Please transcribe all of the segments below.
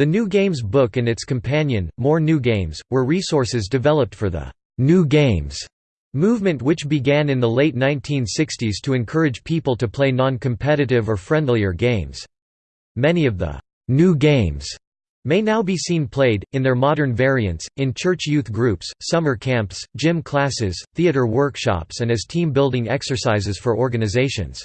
The New Games book and its companion, More New Games, were resources developed for the «New Games» movement which began in the late 1960s to encourage people to play non-competitive or friendlier games. Many of the «new games» may now be seen played, in their modern variants, in church youth groups, summer camps, gym classes, theater workshops and as team-building exercises for organizations.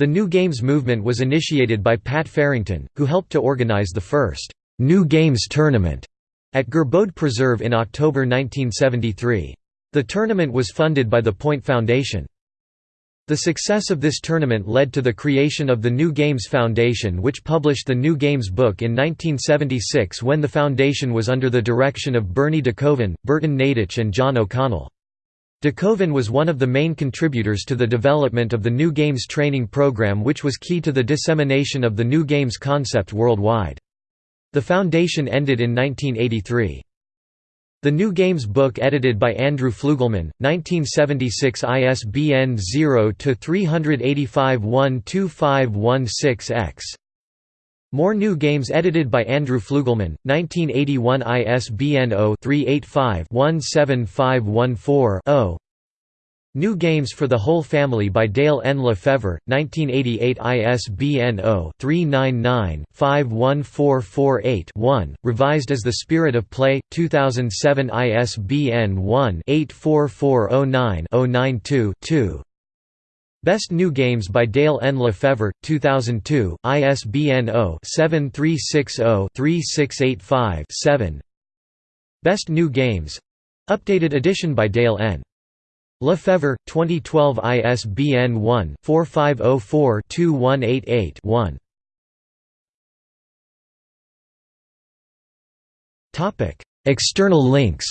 The New Games movement was initiated by Pat Farrington, who helped to organize the first New Games tournament at Gerbode Preserve in October 1973. The tournament was funded by the Point Foundation. The success of this tournament led to the creation of the New Games Foundation which published the New Games book in 1976 when the foundation was under the direction of Bernie DeKoven, Burton Nadich and John O'Connell. DeKoven was one of the main contributors to the development of the New Games training program which was key to the dissemination of the New Games concept worldwide. The foundation ended in 1983. The New Games book edited by Andrew Fluegelman, 1976 ISBN 0-385-12516-X more New Games edited by Andrew Fluegelman, 1981 ISBN 0-385-17514-0 New Games for the Whole Family by Dale N. Lefevre, 1988 ISBN 0-399-51448-1, revised as The Spirit of Play, 2007 ISBN 1-84409-092-2 Best New Games by Dale N. Lefevre, 2002, ISBN 0-7360-3685-7 Best New Games updated edition by Dale N. Lefevre, 2012 ISBN 1-4504-2188-1 External links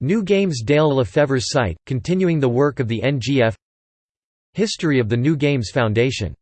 New Games Dale Lefevre's site, continuing the work of the NGF History of the New Games Foundation